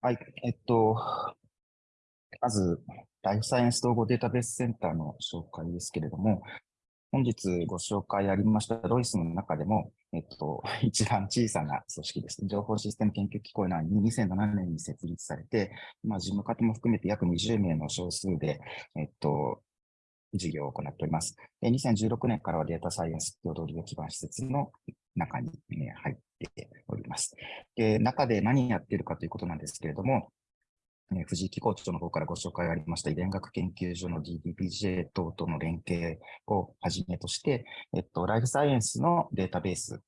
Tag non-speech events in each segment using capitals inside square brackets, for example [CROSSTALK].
はい、えっと、まず、ライフサイエンス統合データベースセンターの紹介ですけれども、本日ご紹介ありましたロイスの中でも、えっと、[LAUGHS] 一番小さな組織です。情報システム研究機構内に2007年に設立されて、まあ、事務方も含めて約20名の少数で、えっと、事業を行っております。2016年からはデータサイエンス共同利用基盤施設の中に、入っております。で中で何やってるかということなんですけれども、え藤井機構長の方からご紹介がありました遺伝学研究所の DDPJ 等との連携をはじめとして、えっと、ライフサイエンスのデータベース、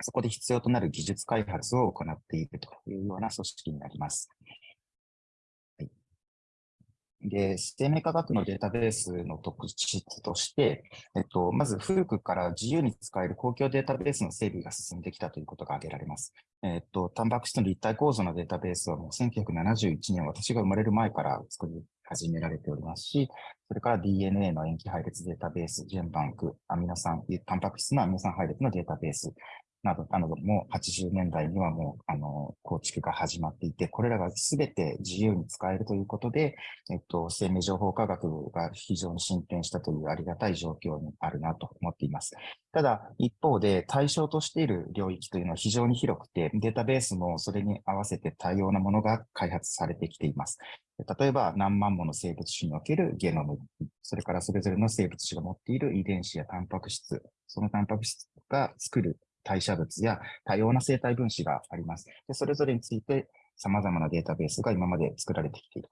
そこで必要となる技術開発を行っているというような組織になります。で、生命科学のデータベースの特質として、えっと、まず古くから自由に使える公共データベースの整備が進んできたということが挙げられます。えっと、タンパク質の立体構造のデータベースはもう1971年、私が生まれる前から作り始められておりますし、それから DNA の塩基配列データベース、ジェンバンク、アミノ酸、タンパク質のアミノ酸配列のデータベース、など、なども80年代にはもう、あの、構築が始まっていて、これらがすべて自由に使えるということで、えっと、生命情報科学が非常に進展したというありがたい状況にあるなと思っています。ただ、一方で対象としている領域というのは非常に広くて、データベースもそれに合わせて多様なものが開発されてきています。例えば、何万もの生物種におけるゲノム、それからそれぞれの生物種が持っている遺伝子やタンパク質、そのタンパク質が作る代謝物や多様な生態分子があります。でそれぞれについて様々なデータベースが今まで作られてきている。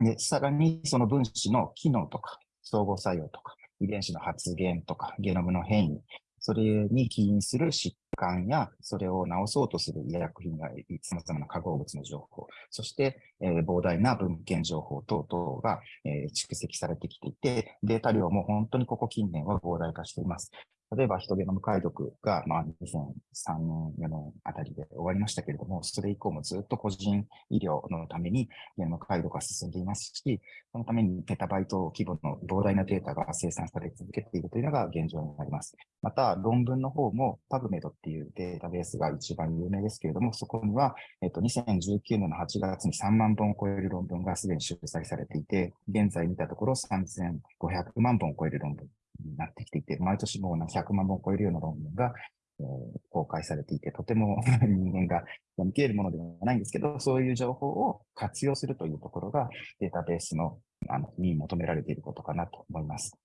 で、さらにその分子の機能とか、相互作用とか、遺伝子の発現とか、ゲノムの変異、それに起因する疾患や、それを治そうとする医薬品や様々な化合物の情報、そして、えー、膨大な文献情報等々が、えー、蓄積されてきていて、データ量も本当にここ近年は膨大化しています。例えば人ゲノム解読が、まあ、2003年、4年あたりで終わりましたけれども、それ以降もずっと個人医療のためにゲノム解読が進んでいますし、そのためにペタバイト規模の膨大なデータが生産され続けているというのが現状になります。また、論文の方も PubMed っていうデータベースが一番有名ですけれども、そこには、えっと、2019年の8月に3万本を超える論文がすでに出載されていて、現在見たところ3500万本を超える論文になってきていて、毎年もう100万本を超えるような論文が、えー、公開されていて、とても [LAUGHS] 人間が読み切れるものではないんですけど、そういう情報を活用するというところがデータベースのあのに求められていることかなと思います。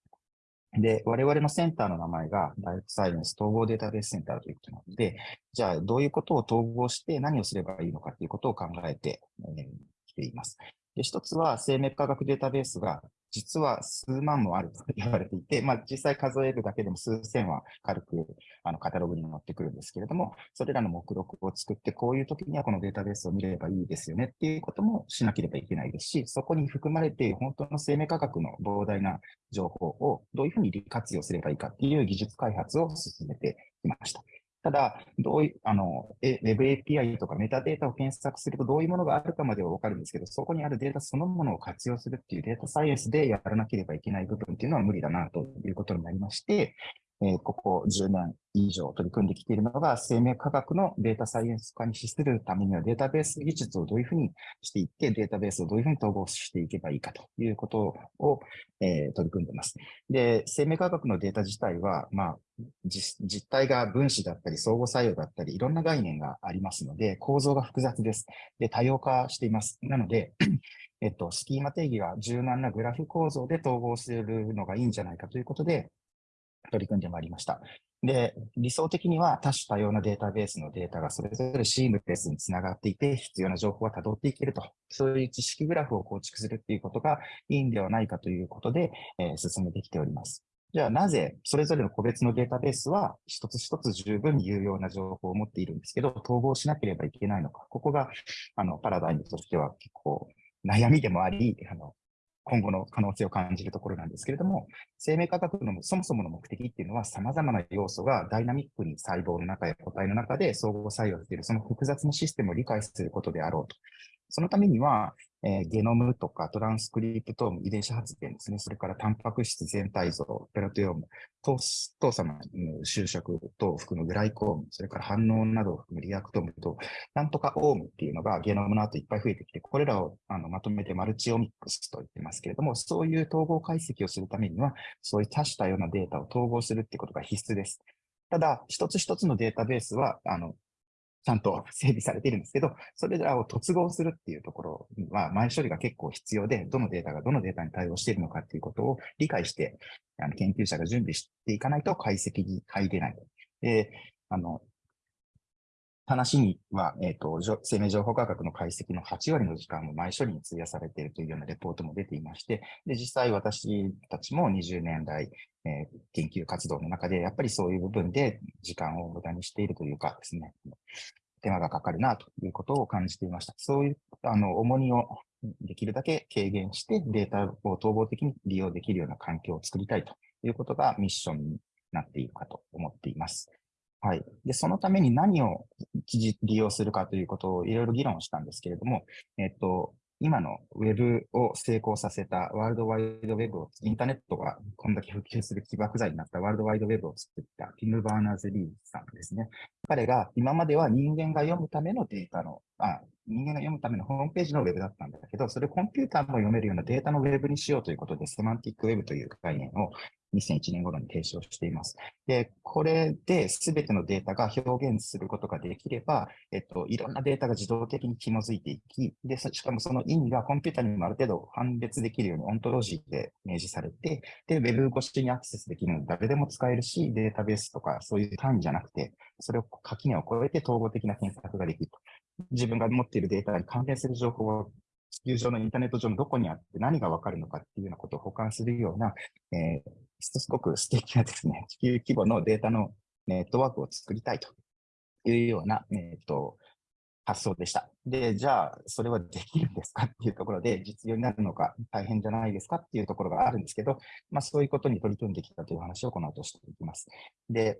で、我々のセンターの名前がライフサイエンス統合データベースセンターということなので、じゃあどういうことを統合して何をすればいいのかということを考えてき、えー、ています。で、一つは生命科学データベースが実は数万もあると言われていて、まあ、実際数えるだけでも数千は軽くあのカタログに載ってくるんですけれども、それらの目録を作って、こういう時にはこのデータベースを見ればいいですよねっていうこともしなければいけないですし、そこに含まれている本当の生命科学の膨大な情報をどういうふうに利活用すればいいかっていう技術開発を進めてきました。ただ、どういう、あの、Web API とかメタデータを検索するとどういうものがあるかまではわかるんですけど、そこにあるデータそのものを活用するっていうデータサイエンスでやらなければいけない部分っていうのは無理だなということになりまして、え、ここ10年以上取り組んできているのが、生命科学のデータサイエンス化に資するためには、データベース技術をどういうふうにしていって、データベースをどういうふうに統合していけばいいかということを、え、取り組んでます。で、生命科学のデータ自体は、まあ、実態が分子だったり、相互作用だったり、いろんな概念がありますので、構造が複雑です。で、多様化しています。なので、えっと、スキーマ定義は柔軟なグラフ構造で統合するのがいいんじゃないかということで、取り組んでまいりました。で、理想的には多種多様なデータベースのデータがそれぞれシームレスにつながっていて、必要な情報が辿っていけると、そういう知識グラフを構築するっていうことがいいんではないかということで、えー、進めてきております。じゃあなぜそれぞれの個別のデータベースは一つ一つ十分に有用な情報を持っているんですけど、統合しなければいけないのか。ここがあのパラダイムとしては結構悩みでもあり、あの今後の可能性を感じるところなんですけれども、生命科学のそもそもの目的っていうのは様々な要素がダイナミックに細胞の中や個体の中で相互作用している、その複雑なシステムを理解することであろうと。そのためには、えー、ゲノムとかトランスクリプトーム、遺伝子発現ですね。それからタンパク質全体像、プロテオーム、糖糖鎖の修飾等を含むグライコーム、それから反応などを含むリアクトームと、なんとかオームっていうのがゲノムの後いっぱい増えてきて、これらをあのまとめてマルチオミックスと言ってますけれども、そういう統合解析をするためには、そういう多種多様なデータを統合するってことが必須です。ただ、一つ一つのデータベースは、あの、ちゃんと [LAUGHS] 整備されているんですけど、それらを突合するっていうところは、前処理が結構必要で、どのデータがどのデータに対応しているのかっていうことを理解して、あの研究者が準備していかないと解析に入れない。で、あの、話には、え、ー、と、生命情報科学の解析の8割の時間も前処理に費やされているというようなレポートも出ていまして、で、実際私たちも20年来、えー、研究活動の中で、やっぱりそういう部分で時間を無駄にしているというかですね、手間がかかるなということを感じていました。そういう、あの、重荷をできるだけ軽減してデータを統合的に利用できるような環境を作りたいということがミッションになっているかと思っています。はい。で、そのために何を記事利用するかということをいろいろ議論したんですけれども、えっと、今のウェブを成功させたワールドワイドウェブを、インターネットがこんだけ普及する起爆剤になったワールドワイドウェブを作ったティム・バーナーズ・リーさんですね。彼が今までは人間が読むためのデータの、あ人間が読むためのホームページのウェブだったんだけど、それをコンピューターも読めるようなデータのウェブにしようということで、セマンティックウェブという概念を2001年頃に提唱しています。で、これで全てのデータが表現することができれば、えっと、いろんなデータが自動的に紐づいていき、で、しかもその意味がコンピュータにもある程度判別できるようにオントロジーで明示されて、で、ウェブ越しにアクセスできるので誰でも使えるし、データベースとかそういう単位じゃなくて、それを垣根を越えて統合的な検索ができると。自分が持っているデータに関連する情報を地球上のインターネット上のどこにあって何がわかるのかっていうようなことを保管するような、えー、すごく素敵なですね、地球規模のデータのネットワークを作りたいというような、えー、と発想でした。で、じゃあ、それはできるんですかっていうところで、実用になるのか大変じゃないですかっていうところがあるんですけど、まあ、そういうことに取り組んできたという話をこの後していきます。で、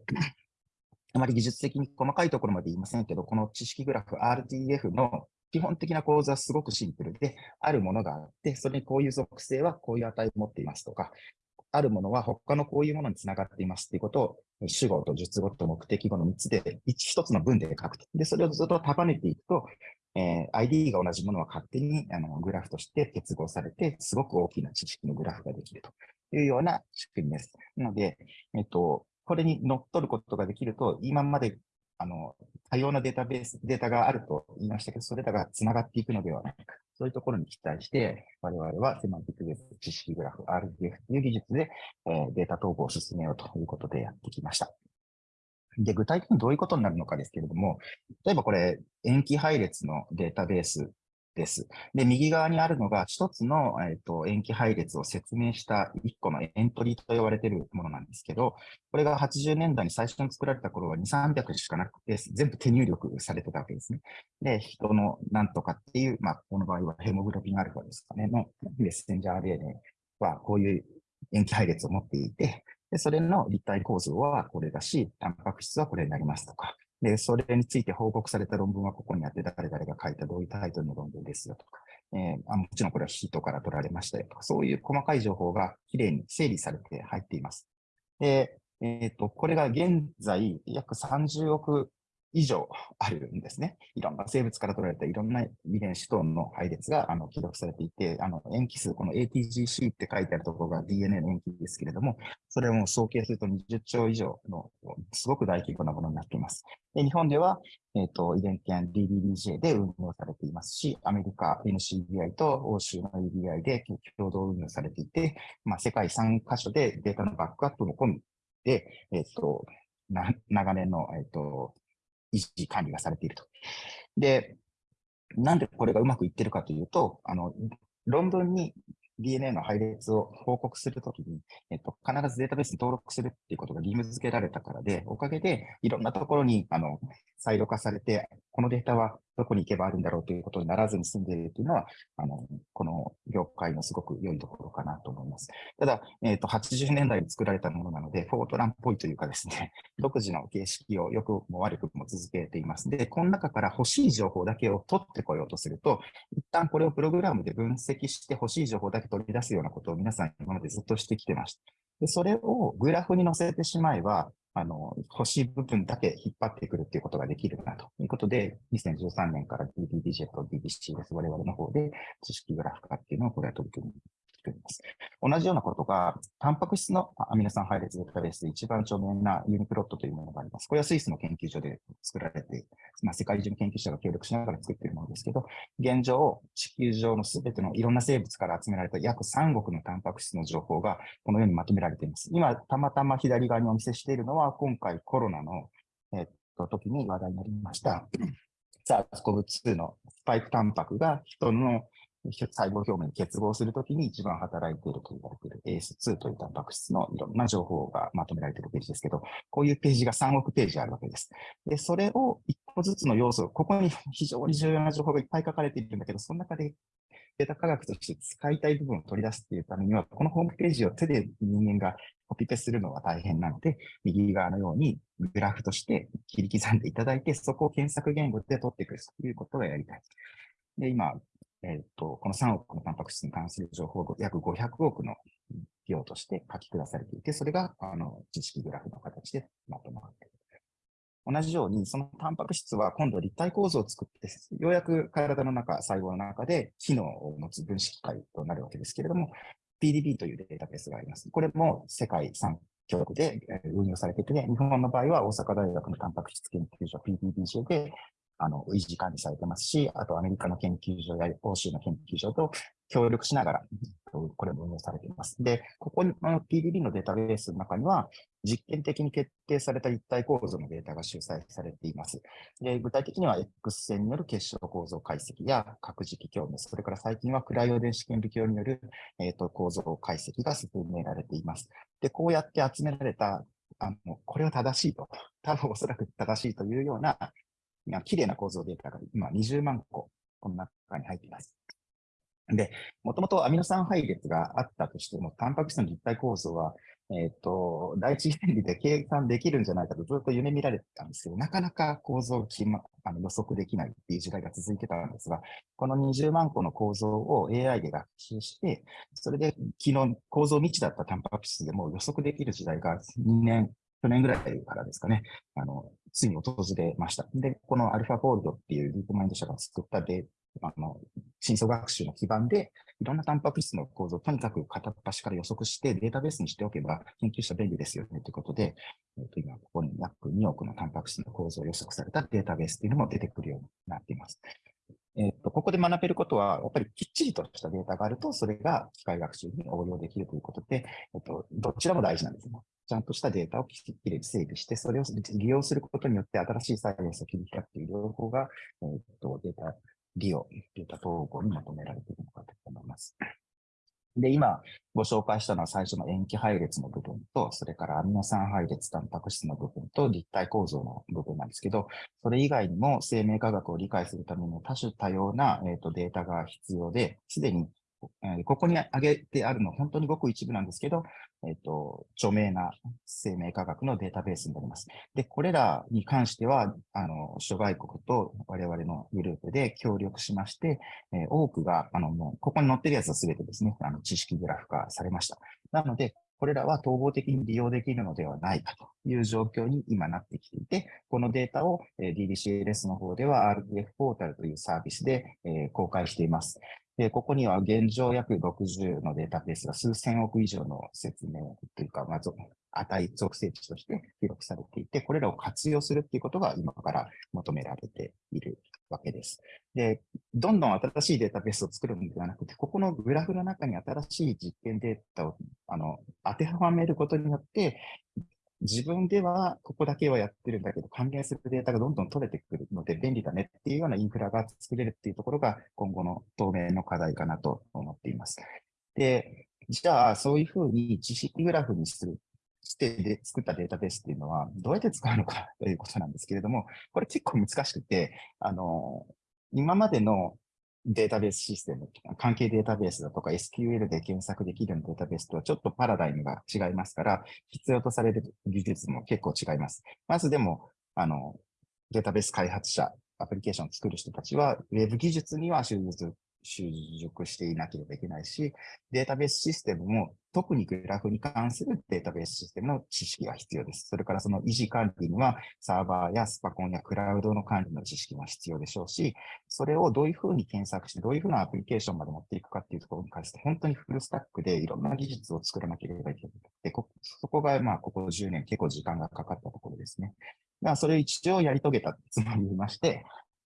あまり技術的に細かいところまで言いませんけど、この知識グラフ RDF の基本的な構図はすごくシンプルで、あるものがあって、それにこういう属性はこういう値を持っていますとか、あるものは他のこういうものにつながっていますっていうことを、主語と述語と目的語の3つで、一つの文で書くと。で、それをずっと束ねていくと、えー、ID が同じものは勝手にあのグラフとして結合されて、すごく大きな知識のグラフができるというような仕組みです。なので、えっと、これに乗っ取ることができると、今まであの多様なデータベース、データがあると言いましたけど、それらが繋がっていくのではないか。そういうところに期待して、我々はセマンティックベース知識グラフ RDF という技術で、えー、データ統合を進めようということでやってきました。で、具体的にどういうことになるのかですけれども、例えばこれ、延期配列のデータベースです。で、右側にあるのが一つの、えーと、塩基配列を説明した一個のエントリーと呼ばれているものなんですけど、これが80年代に最初に作られた頃は2、300しかなくて、全部手入力されてたわけですね。で、人のなんとかっていう、まあ、この場合はヘモグロビンアルファですかね、のメッセンジャー RNA はこういう塩基配列を持っていて、で、それの立体構造はこれだし、タンパク質はこれになりますとか、で、それについて報告された論文はここにあって、誰々が書いたどういうタイトルの論文ですよとか、えー、あもちろんこれはヒートから取られましたよとか、そういう細かい情報がきれいに整理されて入っています。で、えっ、ー、と、これが現在約30億以上あるんですね。いろんな生物から取られたいろんな遺伝子等の配列があの記録されていて、あの塩基数、この ATGC って書いてあるところが DNA の塩基ですけれども、それを総計すると20兆以上のすごく大規模なものになっています。で日本では、えっ、ー、と遺伝研 DDBJ で運用されていますし、アメリカ NCBI と欧州の EBI で共同運用されていて、まあ、世界3カ所でデータのバックアップも込みで、えっ、ー、と長年の、えっ、ー、と維持管理がされていると。で、なんでこれがうまくいってるかというと、あの、論文に DNA の配列を報告するときに、えっと、必ずデータベースに登録するっていうことが義務付けられたからで、おかげでいろんなところに、あの、サイド化されて、このデータはどこに行けばあるんだろうということにならずに済んでいるというのは、あの、この業界のすごく良いところかなと思います。ただ、えっ、ー、と、80年代に作られたものなので、フォートランっぽいというかですね、独自の形式をよくも悪くも続けています。で、この中から欲しい情報だけを取ってこようとすると、一旦これをプログラムで分析して欲しい情報だけ取り出すようなことを皆さん今までずっとしてきてました。で、それをグラフに載せてしまえば、あの、欲しい部分だけ引っ張ってくるっていうことができるなということで、2013年から DBDJ と DBC です。我々の方で知識グラフ化っていうのをこれは取り組み作ります。同じようなことが、タンパク質のアミノ酸配列データベースで一番著名なユニプロットというものがあります。これはスイスの研究所で作られて、まあ、世界中の研究者が協力しながら作っているものですけど、現状、地球上のすべてのいろんな生物から集められた約3億のタンパク質の情報がこのようにまとめられています。今、たまたま左側にお見せしているのは、今回コロナの、えっと、時に話題になりました。SARS-CoV-2 のスパイクタンパクが人の細胞表面に結合するときに一番働いていると言われている AS2 というタンパク質のいろんな情報がまとめられているページですけど、こういうページが3億ページあるわけです。で、それを1個ずつの要素、ここに非常に重要な情報がいっぱい書かれているんだけど、その中でデータ科学として使いたい部分を取り出すっていうためには、このホームページを手で人間がコピペするのは大変なので、右側のようにグラフとして切り刻んでいただいて、そこを検索言語で取っていくということをやりたい。で、今、えっ、と、この3億のタンパク質に関する情報を約500億の量として書き下されていて、それが、あの、知識グラフの形でまとまっている。同じように、そのタンパク質は今度立体構造を作って、ようやく体の中、細胞の中で機能を持つ分子機械となるわけですけれども、PDB というデータベースがあります。これも世界3協力で運用されていて、日本の場合は大阪大学のタンパク質研究所 PDBJ であの、維持管理されてますし、あとアメリカの研究所や欧州の研究所と協力しながら、これも運用されています。で、ここの PDB のデータベースの中には、実験的に決定された立体構造のデータが集載されています。で具体的には X 線による結晶構造解析や核磁気共鳴、それから最近はクライオ電子顕微鏡による、えーと、構造解析が進められています。で、こうやって集められたあの、これは正しいと、多分おそらく正しいというような綺麗な構造データが今20万個、この中に入っています。で、もともとアミノ酸配列があったとしても、タンパク質の立体構造は、えっ、ー、と、第一原理で計算できるんじゃないかとずっと夢見られてたんですけど、なかなか構造を決、ま、あの予測できないっていう時代が続いてたんですが、この20万個の構造を AI で学習して、それで昨日構造未知だったタンパク質でも予測できる時代が2年、去年ぐらいからですかね、あの、ついに訪れました。で、このアルファフォールドっていうディープマインド社が作ったデあの、深層学習の基盤で、いろんなタンパク質の構造をとにかく片っ端から予測してデータベースにしておけば研究者便利ですよねということで、えっと、今ここに約2億のタンパク質の構造を予測されたデータベースというのも出てくるようになっています。えっと、ここで学べることは、やっぱりきっちりとしたデータがあると、それが機械学習に応用できるということで、えっと、どちらも大事なんですね。ちゃんとしたデータをきれいに整備して、それを利用することによって新しいサイエンスを切り開くという両方が、えー、っとデータ利用、データ統合に求められているのかと思います。で、今ご紹介したのは最初の塩基配列の部分と、それからアミノ酸配列タンパク質の部分と立体構造の部分なんですけど、それ以外にも生命科学を理解するための多種多様な、えーとデータが必要で、すでにえここに挙げてあるの、本当にごく一部なんですけど、えっ、と、著名な生命科学のデータベースになります。で、これらに関しては、あの、諸外国と我々のグループで協力しまして、え多くが、あの、もう、ここに載ってるやつは全てですね、あの、知識グラフ化されました。なので、これらは統合的に利用できるのではないかという状況に今なってきていて、このデータを DDCLS の方では RDF ポータルというサービスで公開しています。で、ここには現状約60のデータベースが数千億以上の説明というか、まず値、属性値として記録されていて、これらを活用するっていうことが今から求められているわけです。で、どんどん新しいデータベースを作るのではなくて、ここのグラフの中に新しい実験データをあの当てはめることによって、自分ではここだけはやってるんだけど、関連するデータがどんどん取れてくるので便利だねっていうようなインフラが作れるっていうところが今後の当面の課題かなと思っています。で、じゃあそういうふうに知識グラフにするしてで作ったデータベースっていうのは、どうやって使うのかということなんですけれども、これ結構難しくて、あの、今までのデータベースシステム、関係データベースだとか SQL で検索できるデータベースとはちょっとパラダイムが違いますから、必要とされる技術も結構違います。まずでも、あの、データベース開発者、アプリケーションを作る人たちは、ウェブ技術には集中習熟していなければいけないし、データベースシステムも特にグラフに関するデータベースシステムの知識が必要です。それからその維持管理にはサーバーやスパコンやクラウドの管理の知識も必要でしょうし、それをどういうふうに検索して、どういうふうなアプリケーションまで持っていくかっていうところに関して、本当にフルスタックでいろんな技術を作らなければいけない。で、こそこがまあここ10年結構時間がかかったところですね。まあ、それを一応やり遂げたつもりまして、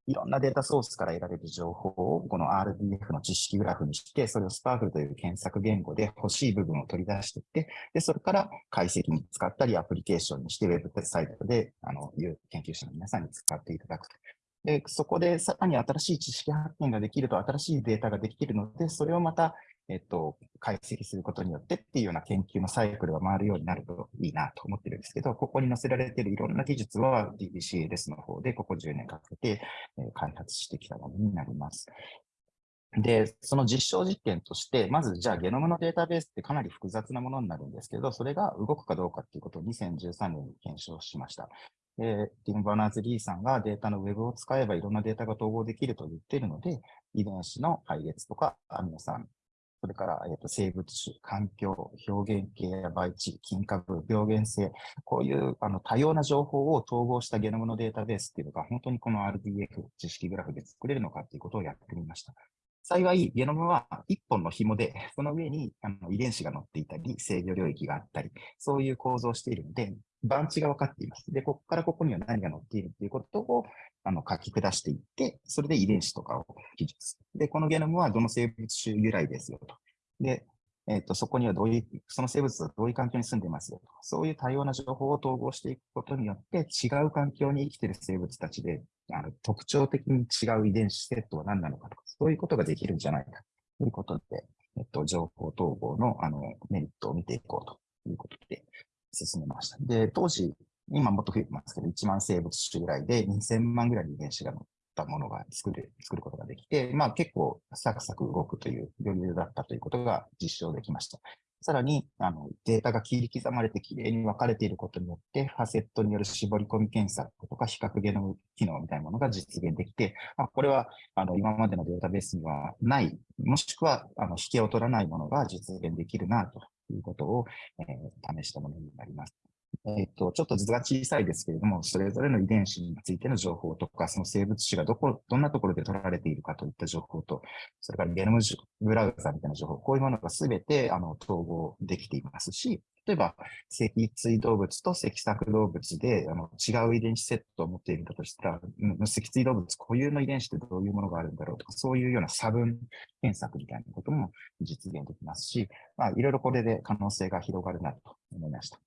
いろんなデータソースから得られる情報をこの RDF の知識グラフにして、それをスパークルという検索言語で欲しい部分を取り出していって、で、それから解析に使ったりアプリケーションにして、ウェブサイトで、あの、いう研究者の皆さんに使っていただくと。で、そこでさらに新しい知識発見ができると、新しいデータができるので、それをまたえっと、解析することによってっていうような研究のサイクルが回るようになるといいなと思ってるんですけど、ここに載せられているいろんな技術は DBCLS の方でここ10年かけて開発してきたものになります。で、その実証実験として、まずじゃあゲノムのデータベースってかなり複雑なものになるんですけど、それが動くかどうかっていうことを2013年に検証しました。で、ティム・バーナーズ・リーさんがデータのウェブを使えばいろんなデータが統合できると言っているので、遺伝子の配列とかアミノ酸、それから、えー、と生物種、環境、表現型や培地、菌株、病原性、こういうあの多様な情報を統合したゲノムのデータベースっていうのが、本当にこの RDF 知識グラフで作れるのかっていうことをやってみました。幸い、ゲノムは一本の紐で、その上にあの遺伝子が載っていたり、制御領域があったり、そういう構造をしているので、番地が分かっています。で、ここからここには何が載っているっていうことをあの書き下していって、それで遺伝子とかを記述。で、このゲノムはどの生物種由来ですよと。で、えっ、ー、と、そこにはどういう、その生物はどういう環境に住んでますよと。そういう多様な情報を統合していくことによって、違う環境に生きている生物たちで、あの特徴的に違う遺伝子セットは何なのかとか、そういうことができるんじゃないかということで、えっと、情報統合のあのメリットを見ていこうということで進めました。で、当時、今もっと増えてますけど、1万生物種ぐらいで2000万ぐらいの遺伝子が載ったものが作る、作ることができて、まあ結構サクサク動くという余裕だったということが実証できました。さらに、あの、データが切り刻まれてきれいに分かれていることによって、ファセットによる絞り込み検索とか比較ゲノム機能みたいなものが実現できて、まあ、これは、あの、今までのデータベースにはない、もしくは、あの、引けを取らないものが実現できるな、ということを、えー、試したものになります。えっ、と、ちょっと図が小さいですけれども、それぞれの遺伝子についての情報とか、その生物種がどこ、どんなところで取られているかといった情報と、それからゲノムブラウザみたいな情報、こういうものがすべてあの統合できていますし、例えば、脊椎動物と脊索動物であの違う遺伝子セットを持っているんだとしたら、脊椎動物固有の遺伝子ってどういうものがあるんだろうとか、そういうような差分検索みたいなことも実現できますし、まあ、いろいろこれで可能性が広がるなと思いました。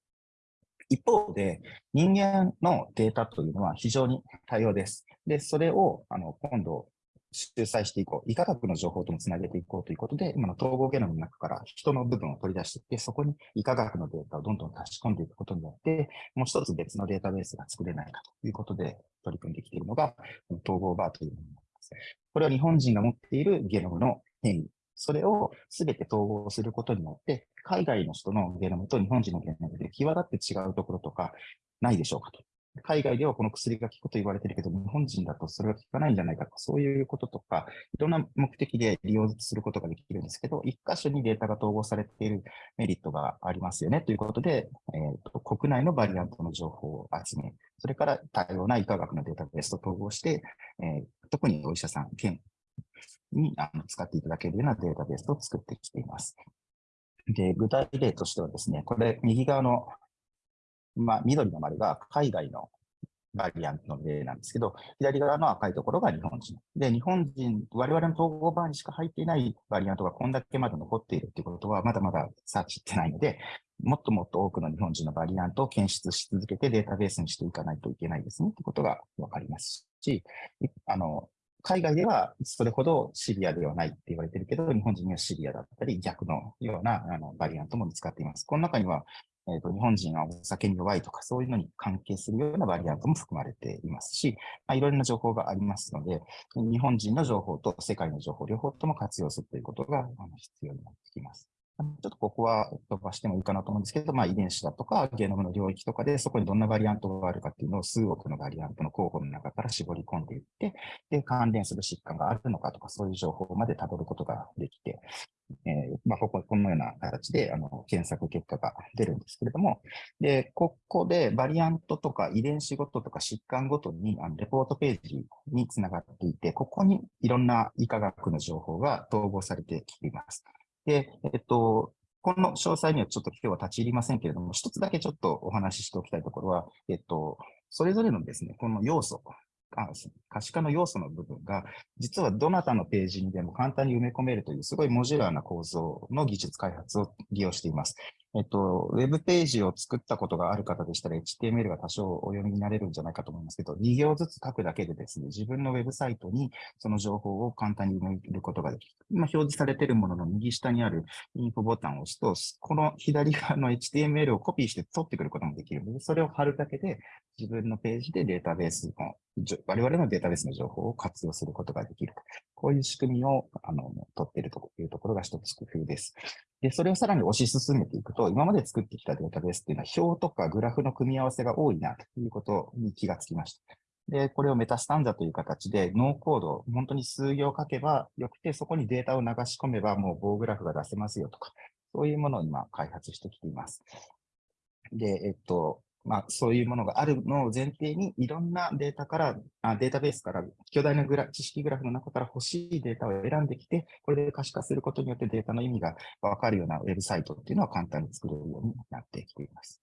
一方で、人間のデータというのは非常に多様です。で、それをあの今度、集載していこう。医科学の情報ともつなげていこうということで、今の統合ゲノムの中から人の部分を取り出していって、そこに医科学のデータをどんどん足し込んでいくことによって、もう一つ別のデータベースが作れないかということで取り組んできているのが、統合バーというものになります。これは日本人が持っているゲノムの変異。それをすべて統合することによって、海外の人のゲノムと日本人のゲノムで際立って違うところとかないでしょうかと。海外ではこの薬が効くと言われてるけど、日本人だとそれが効かないんじゃないかとか、そういうこととか、いろんな目的で利用することができるんですけど、一箇所にデータが統合されているメリットがありますよねということで、えーと、国内のバリアントの情報を集め、それから多様な医科学のデータベースと統合して、えー、特にお医者さん、県にあの使っていただけるようなデータベースを作ってきています。で、具体例としてはですね、これ、右側の、まあ、緑の丸が海外のバリアントの例なんですけど、左側の赤いところが日本人。で、日本人、我々の統合バーにしか入っていないバリアントがこんだけまだ残っているということは、まだまだサーチってないので、もっともっと多くの日本人のバリアントを検出し続けてデータベースにしていかないといけないですね、ということがわかりますし、あの、海外ではそれほどシビアではないって言われてるけど、日本人にはシビアだったり、逆のようなあのバリアントも見つかっています。この中には、えーと、日本人はお酒に弱いとか、そういうのに関係するようなバリアントも含まれていますし、まあ、いろいろな情報がありますので、日本人の情報と世界の情報、両方とも活用するということが必要になってきます。ちょっとここは飛ばしてもいいかなと思うんですけど、まあ、遺伝子だとかゲノムの領域とかで、そこにどんなバリアントがあるかっていうのを数億のバリアントの候補の中から絞り込んでいって、で、関連する疾患があるのかとか、そういう情報まで辿ることができて、えー、まあ、ここ、このような形で、あの、検索結果が出るんですけれども、で、ここでバリアントとか遺伝子ごととか疾患ごとに、あの、レポートページにつながっていて、ここにいろんな医科学の情報が統合されてきています。で、えっと、この詳細にはちょっと今日は立ち入りませんけれども、一つだけちょっとお話ししておきたいところは、えっと、それぞれのですね、この要素、可視化の要素の部分が、実はどなたのページにでも簡単に埋め込めるという、すごいモジュラーな構造の技術開発を利用しています。えっと、ウェブページを作ったことがある方でしたら、HTML が多少お読みになれるんじゃないかと思いますけど、2行ずつ書くだけでですね、自分のウェブサイトにその情報を簡単に埋めることができる。今表示されているものの右下にあるインフォボタンを押すと、この左側の HTML をコピーして取ってくることもできるので、それを貼るだけで自分のページでデータベースの、我々のデータベースの情報を活用することができる。こういう仕組みをあの取っているというところが一つ工夫です。で、それをさらに推し進めていくと、今まで作ってきたデータベースっていうのは表とかグラフの組み合わせが多いなということに気がつきました。で、これをメタスタンザという形でノーコード、本当に数行書けばよくて、そこにデータを流し込めばもう棒グラフが出せますよとか、そういうものを今開発してきています。で、えっと、まあ、そういうものがあるのを前提に、いろんなデータから、あデータベースから、巨大なグラ知識グラフの中から欲しいデータを選んできて、これで可視化することによってデータの意味がわかるようなウェブサイトっていうのは簡単に作れるようになってきています。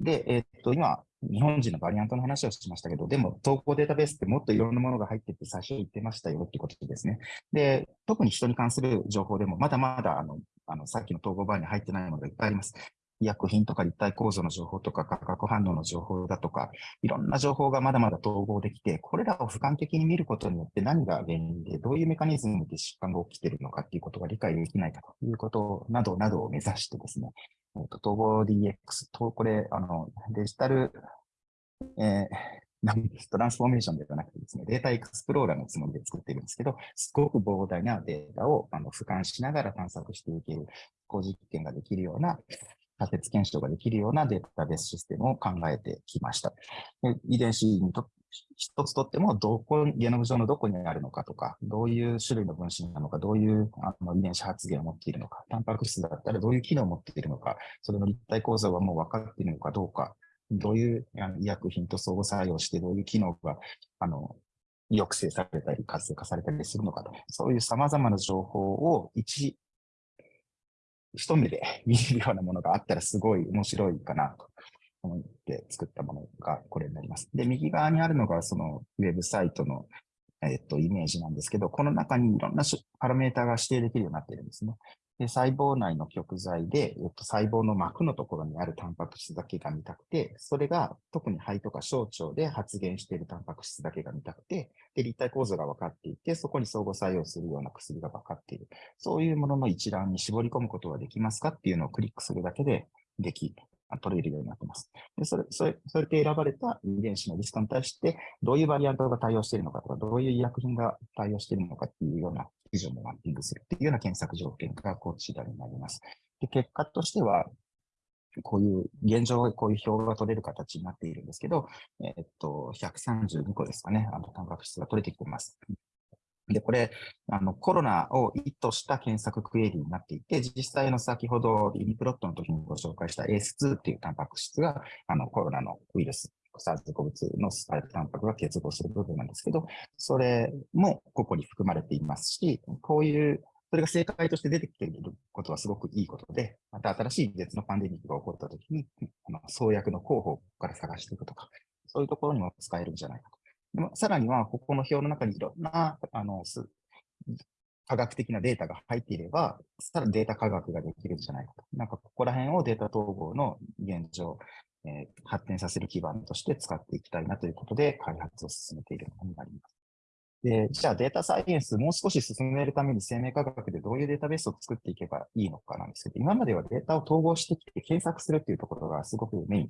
で、えー、っと、今、日本人のバリアントの話をしましたけど、でも、投稿データベースってもっといろんなものが入ってて、最初言ってましたよってことですね。で、特に人に関する情報でも、まだまだ、あの、あの、さっきの統合バーに入ってないものがいっぱいあります。医薬品とか立体構造の情報とか化学反応の情報だとか、いろんな情報がまだまだ統合できて、これらを俯瞰的に見ることによって何が原因で、どういうメカニズムで疾患が起きているのかっていうことが理解できないかということなどなどを目指してですね、えー、と統合 DX と、これ、あの、デジタル、えートランスフォーメーションではなくてですね、データエクスプローラーのつもりで作っているんですけど、すごく膨大なデータをあの俯瞰しながら探索していける、実験ができるような仮説検証ができるようなデータベースシステムを考えてきました。遺伝子にと一つとっても、どこ、ゲノム上のどこにあるのかとか、どういう種類の分子なのか、どういうあの遺伝子発現を持っているのか、タンパク質だったらどういう機能を持っているのか、それの立体構造はもう分かっているのかどうか、どういう医薬品と相互作用して、どういう機能が、あの、抑制されたり活性化されたりするのかと、そういう様々な情報を一一目で [LAUGHS] 見れるようなものがあったらすごい面白いかなと思って作ったものがこれになります。で、右側にあるのがそのウェブサイトの、えっと、イメージなんですけど、この中にいろんなパラメータが指定できるようになっているんですね。で細胞内の極材で、えっと、細胞の膜のところにあるタンパク質だけが見たくて、それが特に肺とか小腸で発現しているタンパク質だけが見たくて、で、立体構造が分かっていて、そこに相互作用するような薬が分かっている。そういうものの一覧に絞り込むことはできますかっていうのをクリックするだけででき、取れるようになっています。で、それ、それ、それで選ばれた遺伝子のリストに対して、どういうバリアントが対応しているのかとか、どういう医薬品が対応しているのかっていうような記事をマッピングするっていうような検索条件がこちらになります。で結果としては、こういう、現状、こういう表が取れる形になっているんですけど、えっと、132個ですかね、あの、タンパク質が取れてきています。で、これ、あの、コロナを意図した検索クエリになっていて、実際の先ほど、リニプロットの時にご紹介した ACE2 っていうタンパク質が、あの、コロナのウイルス SARS-CoV-2 のスパイクタンパクが結合する部分なんですけど、それもここに含まれていますし、こういう、それが正解として出てきていることはすごくいいことで、また新しい別のパンデミックが起こったときに、あの創薬の候補から探していくとか、そういうところにも使えるんじゃないかと。でもさらには、ここの表の中にいろんな、あの、科学的なデータが入っていれば、さらにデータ科学ができるんじゃないかと。なんかここら辺をデータ統合の現状、えー、発展させる基盤として使っていきたいなということで開発を進めているものになります。で、じゃあデータサイエンスもう少し進めるために生命科学でどういうデータベースを作っていけばいいのかなんですけど、今まではデータを統合してきて検索するっていうところがすごくメイン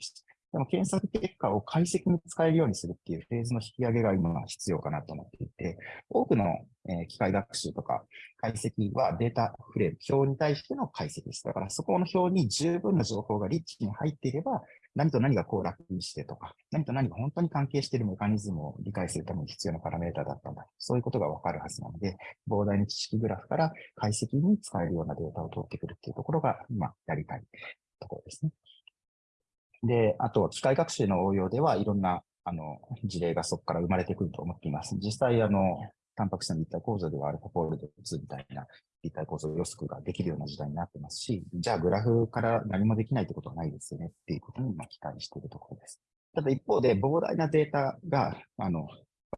で。も検索結果を解析に使えるようにするっていうフェーズの引き上げが今必要かなと思っていて、多くの、え機械学習とか解析はデータフレーム、表に対しての解析です。だからそこの表に十分な情報がリッチに入っていれば、何と何がこう楽にしてとか、何と何が本当に関係しているメカニズムを理解するために必要なパラメータだったんだ。そういうことがわかるはずなので、膨大な知識グラフから解析に使えるようなデータを取ってくるっていうところが今やりたいところですね。で、あと、機械学習の応用ではいろんな、あの、事例がそこから生まれてくると思っています。実際、あの、タンパク質の立体構造ではアルファフォールド2みたいな立体構造予測ができるような時代になってますし、じゃあグラフから何もできないってことはないですよねっていうことに今期待しているところです。ただ一方で膨大なデータが、あの、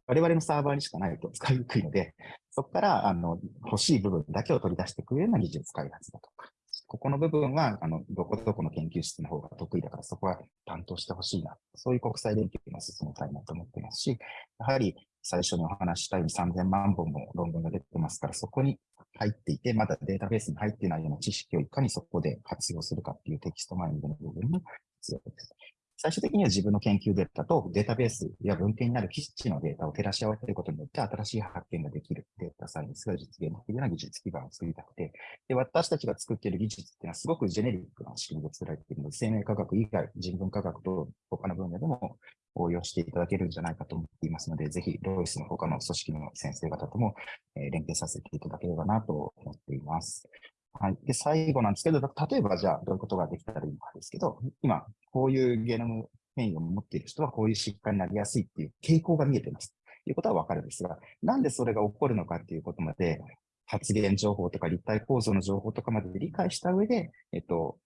我々のサーバーにしかないと使いにくいので、そこからあの欲しい部分だけを取り出してくるような技術開発だとか、ここの部分は、あの、どこどこの研究室の方が得意だから、そこは担当してほしいな。そういう国際連携が進めたいなと思ってますし、やはり最初にお話したように3000万本も論文が出てますから、そこに入っていて、まだデータベースに入ってないような知識をいかにそこで活用するかっていうテキストマイニングの部分も必要です。最終的には自分の研究データとデータベースや文献になる基地のデータを照らし合わせることによって新しい発見ができるデータサイエンスが実現できるような技術基盤を作りたくて、で私たちが作っている技術っていうのはすごくジェネリックな仕組みで作られているので、生命科学以外、人文科学と他の分野でも応用していただけるんじゃないかと思っていますので、ぜひロイスの他の組織の先生方とも連携させていただければなと思っています。はい。で、最後なんですけど、例えばじゃあどういうことができたらいいのかですけど、今、こういうゲノム変異を持っている人はこういう疾患になりやすいっていう傾向が見えています。ということはわかるんですが、なんでそれが起こるのかっていうことまで、発言情報とか立体構造の情報とかまで理解した上で、えっと、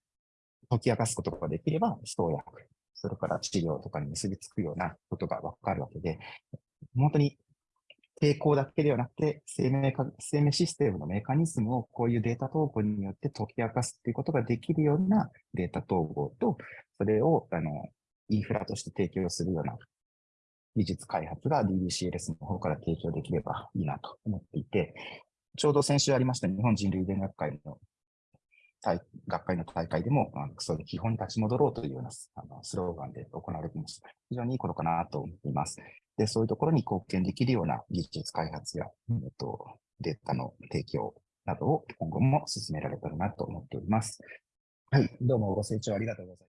解き明かすことができれば、投薬、それから治療とかに結びつくようなことがわかるわけで、本当に抵抗だけではなくて生命か、生命システムのメカニズムをこういうデータ統合によって解き明かすということができるようなデータ統合と、それをあのインフラとして提供するような技術開発が DBCLS の方から提供できればいいなと思っていて、ちょうど先週ありました日本人類伝学会の学会の大会でも、そういう基本に立ち戻ろうというようなあのスローガンで行われていました。非常にいいことかなと思っています。で、そういうところに貢献できるような技術開発や、えっと、データの提供などを今後も進められたらなと思っております。はい、どうもご清聴ありがとうございます。